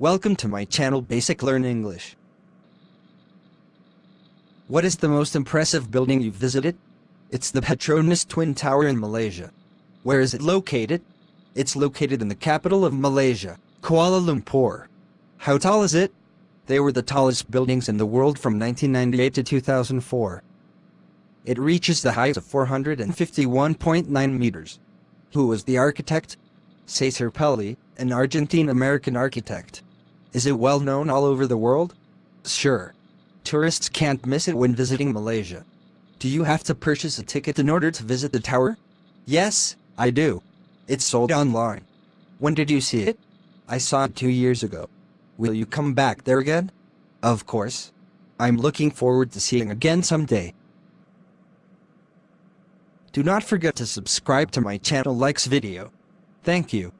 Welcome to my channel Basic Learn English. What is the most impressive building you've visited? It's the Petronas Twin Tower in Malaysia. Where is it located? It's located in the capital of Malaysia, Kuala Lumpur. How tall is it? They were the tallest buildings in the world from 1998 to 2004. It reaches the height of 451.9 meters. Who was the architect? Cesar Pelli, an Argentine-American architect. Is it well known all over the world? Sure. Tourists can't miss it when visiting Malaysia. Do you have to purchase a ticket in order to visit the tower? Yes, I do. It's sold online. When did you see it? I saw it two years ago. Will you come back there again? Of course. I'm looking forward to seeing again someday. Do not forget to subscribe to my channel likes video. Thank you.